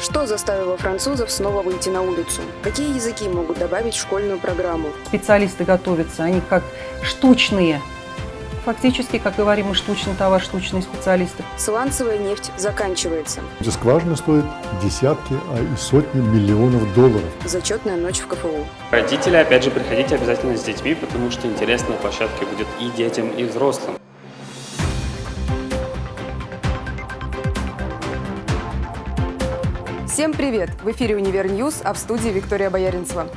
Что заставило французов снова выйти на улицу? Какие языки могут добавить в школьную программу? Специалисты готовятся, они как штучные. Фактически, как говорим, мы штучный товар, штучные специалисты. Сланцевая нефть заканчивается. Эти скважины стоят десятки, а и сотни миллионов долларов. Зачетная ночь в КФУ. Родители, опять же, приходите обязательно с детьми, потому что интересная площадка будет и детям, и взрослым. Всем привет! В эфире «Универ News», а в студии Виктория Бояринцева.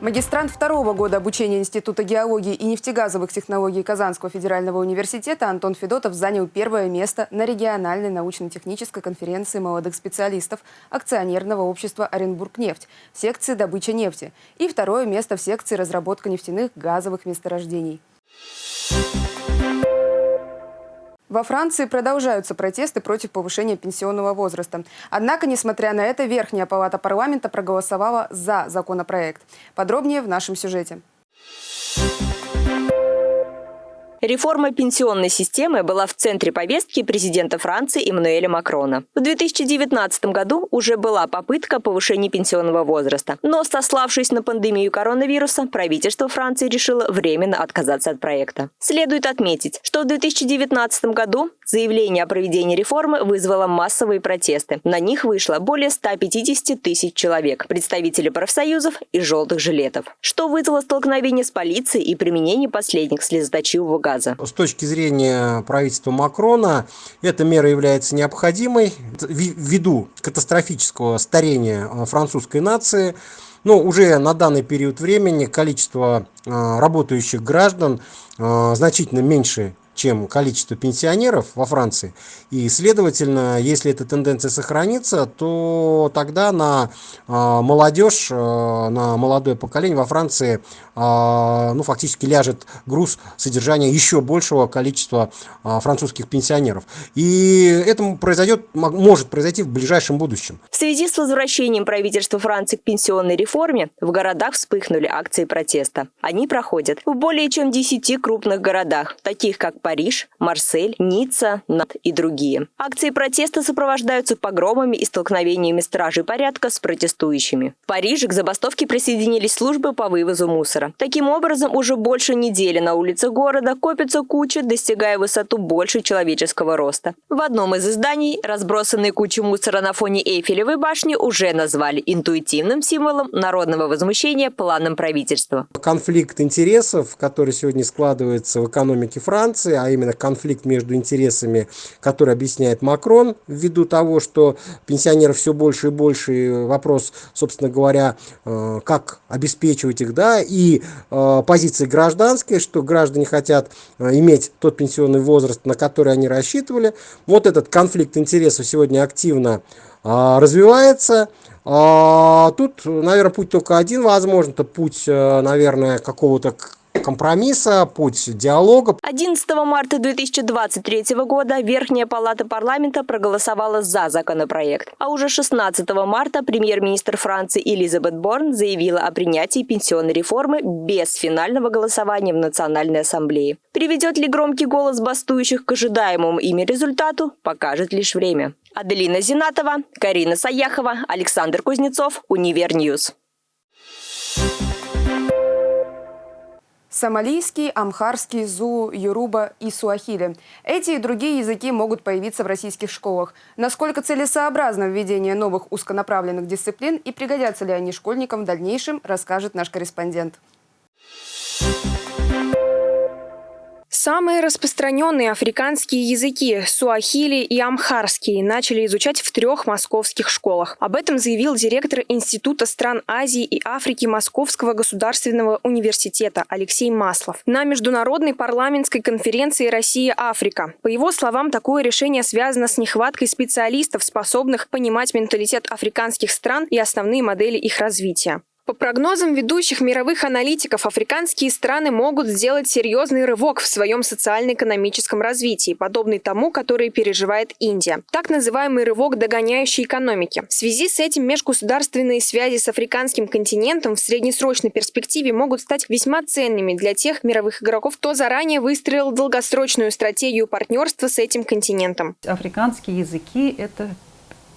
Магистрант второго года обучения Института геологии и нефтегазовых технологий Казанского федерального университета Антон Федотов занял первое место на региональной научно-технической конференции молодых специалистов акционерного общества «Оренбургнефть» в секции добыча нефти и второе место в секции разработка нефтяных газовых месторождений. Во Франции продолжаются протесты против повышения пенсионного возраста. Однако, несмотря на это, Верхняя палата парламента проголосовала за законопроект. Подробнее в нашем сюжете. Реформа пенсионной системы была в центре повестки президента Франции Эммануэля Макрона. В 2019 году уже была попытка повышения пенсионного возраста. Но, сославшись на пандемию коронавируса, правительство Франции решило временно отказаться от проекта. Следует отметить, что в 2019 году заявление о проведении реформы вызвало массовые протесты. На них вышло более 150 тысяч человек, представители профсоюзов и желтых жилетов, что вызвало столкновение с полицией и применение последних слезоточивого газа газа. С точки зрения правительства Макрона, эта мера является необходимой ввиду катастрофического старения э, французской нации. Но уже на данный период времени количество э, работающих граждан э, значительно меньше чем количество пенсионеров во Франции. И, следовательно, если эта тенденция сохранится, то тогда на а, молодежь, а, на молодое поколение во Франции а, ну, фактически ляжет груз содержания еще большего количества французских пенсионеров. И это произойдет, может произойти в ближайшем будущем. В связи с возвращением правительства Франции к пенсионной реформе в городах вспыхнули акции протеста. Они проходят в более чем 10 крупных городах, таких как Париж, Марсель, Ницца, Нат и другие. Акции протеста сопровождаются погромами и столкновениями стражей порядка с протестующими. В Париже к забастовке присоединились службы по вывозу мусора. Таким образом, уже больше недели на улицах города копятся кучи, достигая высоту больше человеческого роста. В одном из изданий разбросанные кучи мусора на фоне Эйфелевой башни уже назвали интуитивным символом народного возмущения планом правительства. Конфликт интересов, который сегодня складывается в экономике Франции, ситуации, а именно конфликт между интересами, который объясняет Макрон, ввиду того, что пенсионеров все больше и больше, и вопрос, собственно говоря, э, как обеспечивать их, да, и э, позиции гражданской, что граждане хотят э, иметь тот пенсионный возраст, на который они рассчитывали. Вот этот конфликт интересов сегодня активно развивается. А тут, наверное, путь только один возможен, это путь, наверное, какого-то компромисса, путь диалога. 11 марта 2023 года Верхняя палата парламента проголосовала за законопроект. А уже 16 марта премьер-министр Франции Элизабет Борн заявила о принятии пенсионной реформы без финального голосования в Национальной ассамблее. Приведет ли громкий голос бастующих к ожидаемому ими результату, покажет лишь время. Аделина Зинатова, Карина Саяхова, Александр Кузнецов, Универ News. Сомалийский, амхарский, зу, юруба и суахили. Эти и другие языки могут появиться в российских школах. Насколько целесообразно введение новых узконаправленных дисциплин и пригодятся ли они школьникам в дальнейшем, расскажет наш корреспондент. Самые распространенные африканские языки – суахили и амхарский – начали изучать в трех московских школах. Об этом заявил директор Института стран Азии и Африки Московского государственного университета Алексей Маслов на Международной парламентской конференции «Россия-Африка». По его словам, такое решение связано с нехваткой специалистов, способных понимать менталитет африканских стран и основные модели их развития. По прогнозам ведущих мировых аналитиков, африканские страны могут сделать серьезный рывок в своем социально-экономическом развитии, подобный тому, который переживает Индия. Так называемый рывок догоняющей экономики. В связи с этим межгосударственные связи с африканским континентом в среднесрочной перспективе могут стать весьма ценными для тех мировых игроков, кто заранее выстроил долгосрочную стратегию партнерства с этим континентом. Африканские языки – это,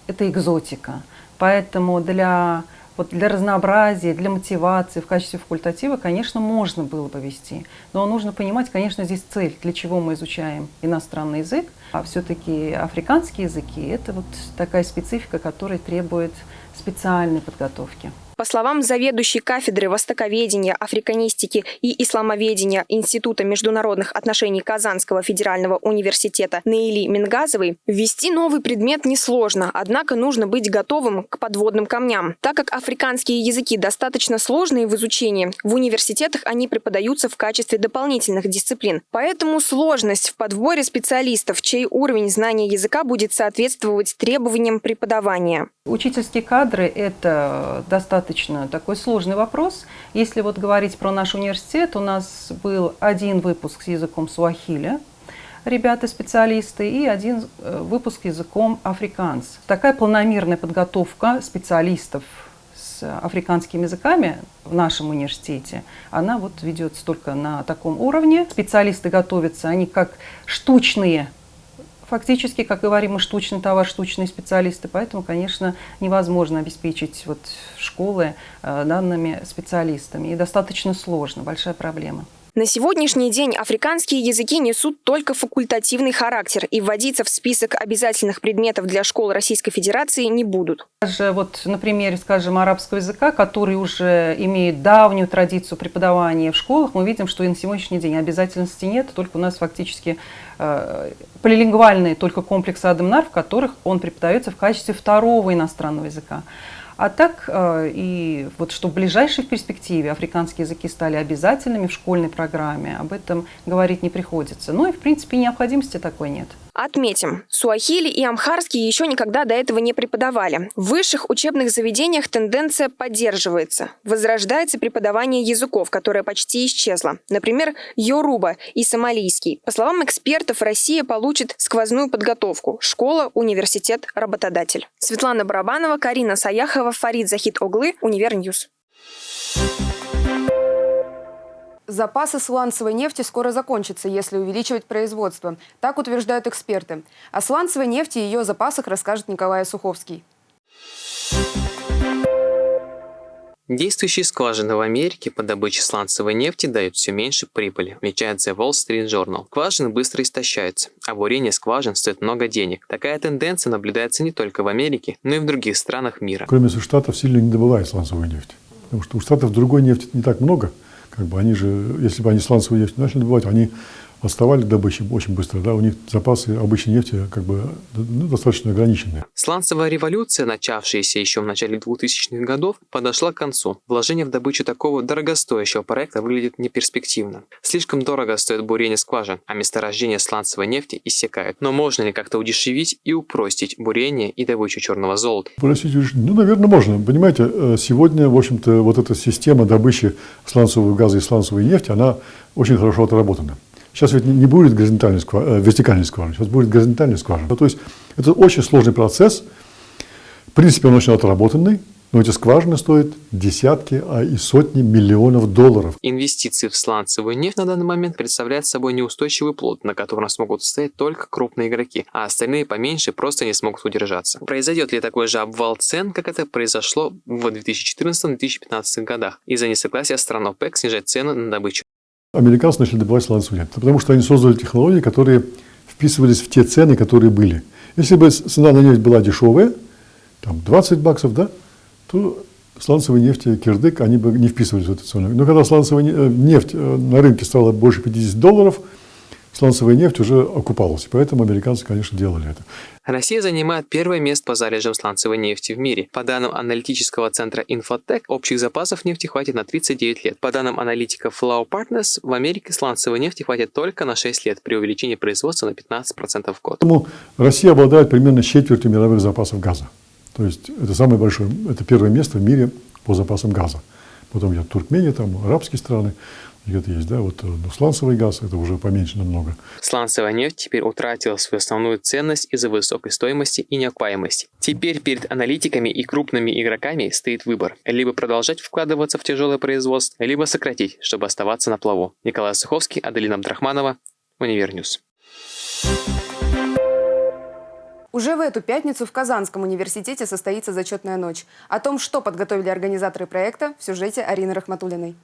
это экзотика Поэтому для, вот для разнообразия, для мотивации в качестве факультатива, конечно, можно было бы вести. Но нужно понимать, конечно, здесь цель, для чего мы изучаем иностранный язык. А все-таки африканские языки – это вот такая специфика, которая требует специальной подготовки. По словам заведующей кафедры востоковедения, африканистики и исламоведения Института международных отношений Казанского федерального университета Наили Мингазовой, ввести новый предмет несложно, однако нужно быть готовым к подводным камням. Так как африканские языки достаточно сложные в изучении, в университетах они преподаются в качестве дополнительных дисциплин. Поэтому сложность в подборе специалистов, чей уровень знания языка будет соответствовать требованиям преподавания. Учительские кадры – это достаточно такой сложный вопрос. Если вот говорить про наш университет, у нас был один выпуск с языком суахили, ребята-специалисты, и один э, выпуск языком африканс. Такая полномерная подготовка специалистов с африканскими языками в нашем университете, она вот ведется только на таком уровне. Специалисты готовятся, они как штучные фактически, как говорим, мы штучный товар, штучные специалисты, поэтому, конечно, невозможно обеспечить вот школы э, данными специалистами. И достаточно сложно, большая проблема. На сегодняшний день африканские языки несут только факультативный характер и вводиться в список обязательных предметов для школ Российской Федерации не будут. Даже вот на примере, скажем, арабского языка, который уже имеет давнюю традицию преподавания в школах, мы видим, что и на сегодняшний день обязательности нет, только у нас фактически э, полилингвальные только комплексы Адамнар, в которых он преподается в качестве второго иностранного языка. А так, э, и вот что в ближайшей перспективе африканские языки стали обязательными в школьной программе, об этом говорить не приходится. Ну и, в принципе, необходимости такой нет. Отметим, суахили и амхарский еще никогда до этого не преподавали. В высших учебных заведениях тенденция поддерживается. Возрождается преподавание языков, которое почти исчезло. Например, йоруба и сомалийский. По словам экспертов, Россия получит сквозную подготовку. Школа, университет, работодатель. Светлана Барабанова, Карина Саяхова, Фарид Захид Оглы, Универ News. Запасы сланцевой нефти скоро закончатся, если увеличивать производство. Так утверждают эксперты. О сланцевой нефти и ее запасах расскажет Николай Суховский. Действующие скважины в Америке по добыче сланцевой нефти дают все меньше прибыли, отмечает The Wall Street Journal. Скважины быстро истощаются, а бурение скважин стоит много денег. Такая тенденция наблюдается не только в Америке, но и в других странах мира. Кроме Штатов сильно не добывают сланцевую нефть. Потому что у Штатов другой нефти не так много – как бы они же, если бы они сланцевую нефть начали добывать, они отставали в добыче очень быстро, да, у них запасы обычной нефти как бы ну, достаточно ограниченные. Сланцевая революция, начавшаяся еще в начале 2000-х годов, подошла к концу. Вложение в добычу такого дорогостоящего проекта выглядит неперспективно. Слишком дорого стоит бурение скважин, а месторождение сланцевой нефти иссякает. Но можно ли как-то удешевить и упростить бурение и добычу черного золота? Упростить, ну, наверное, можно. Понимаете, э, сегодня, в общем-то, вот эта система добычи сланцевого газа и сланцевой нефти, она очень хорошо отработана. Сейчас ведь не будет горизонтальной скважины, э, вертикальной скважины, сейчас будет горизонтальная скважина. Ну, то есть это очень сложный процесс. В принципе, он очень отработанный, но эти скважины стоят десятки, а и сотни миллионов долларов. Инвестиции в сланцевую нефть на данный момент представляют собой неустойчивый плод, на котором смогут стоять только крупные игроки, а остальные поменьше просто не смогут удержаться. Произойдет ли такой же обвал цен, как это произошло в 2014-2015 годах, из-за несогласия стран ОПЕК снижать цены на добычу американцы начали добывать сланцевую нефть. Потому что они создали технологии, которые вписывались в те цены, которые были. Если бы цена на нефть была дешевая, там 20 баксов, да, то сланцевые нефти, кирдык, они бы не вписывались в эту цену. Но когда сланцевая э, нефть э, на рынке стала больше 50 долларов, сланцевая нефть уже окупалась. Поэтому американцы, конечно, делали это. Россия занимает первое место по залежам сланцевой нефти в мире. По данным аналитического центра Infotech, общих запасов нефти хватит на 39 лет. По данным аналитиков Flow Partners, в Америке сланцевой нефти хватит только на 6 лет при увеличении производства на 15% в год. Поэтому Россия обладает примерно четвертью мировых запасов газа. То есть это самое большое, это первое место в мире по запасам газа. Потом идет Туркмения, там арабские страны где-то есть, да, вот ну, сланцевый газ, это уже поменьше намного. Сланцевая нефть теперь утратила свою основную ценность из-за высокой стоимости и неокупаемости. Теперь перед аналитиками и крупными игроками стоит выбор. Либо продолжать вкладываться в тяжелое производство, либо сократить, чтобы оставаться на плаву. Николай Суховский, Аделина Абдрахманова, Универ News. Уже в эту пятницу в Казанском университете состоится зачетная ночь. О том, что подготовили организаторы проекта, в сюжете Арины Рахматулиной.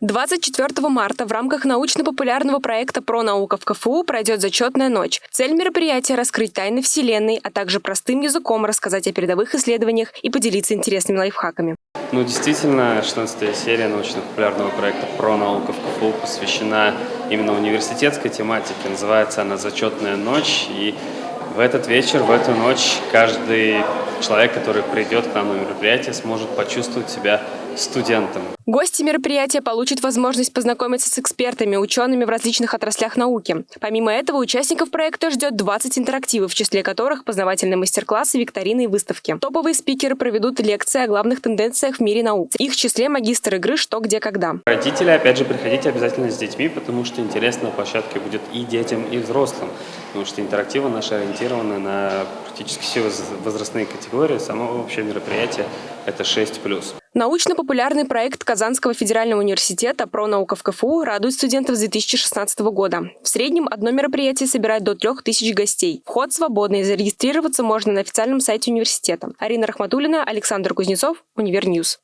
24 марта в рамках научно-популярного проекта «Про наука» в КФУ пройдет зачетная ночь. Цель мероприятия – раскрыть тайны Вселенной, а также простым языком рассказать о передовых исследованиях и поделиться интересными лайфхаками. Ну, действительно, 16 серия научно-популярного проекта «Про наука» в КФУ посвящена именно университетской тематике. Называется она «Зачетная ночь». И в этот вечер, в эту ночь каждый человек, который придет к нам на мероприятие, сможет почувствовать себя студентом. Гости мероприятия получат возможность познакомиться с экспертами, учеными в различных отраслях науки. Помимо этого, участников проекта ждет 20 интерактивов, в числе которых познавательные мастер-классы, викторины и выставки. Топовые спикеры проведут лекции о главных тенденциях в мире наук. Их в числе магистр игры «Что, где, когда». Родители, опять же, приходите обязательно с детьми, потому что интересно на площадке будет и детям, и взрослым. Потому что интерактивы наши ориентированы на практически все возрастные категории. Само вообще мероприятие – это 6+. Научно-популярный проект Казанского федерального университета «Про наука в КФУ» радует студентов с 2016 года. В среднем одно мероприятие собирает до 3000 гостей. Вход свободный, зарегистрироваться можно на официальном сайте университета. Арина Рахматуллина, Александр Кузнецов, Универ News.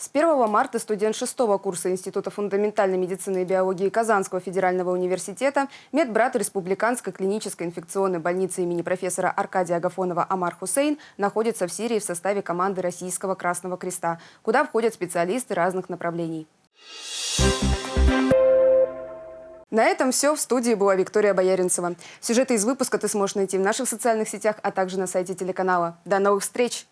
С 1 марта студент 6 курса Института фундаментальной медицины и биологии Казанского федерального университета, медбрат Республиканской клинической инфекционной больницы имени профессора Аркадия Агафонова Амар Хусейн находится в Сирии в составе команды Российского Красного Креста, куда входят специалисты разных направлений. На этом все. В студии была Виктория Бояринцева. Сюжеты из выпуска ты сможешь найти в наших социальных сетях, а также на сайте телеканала. До новых встреч!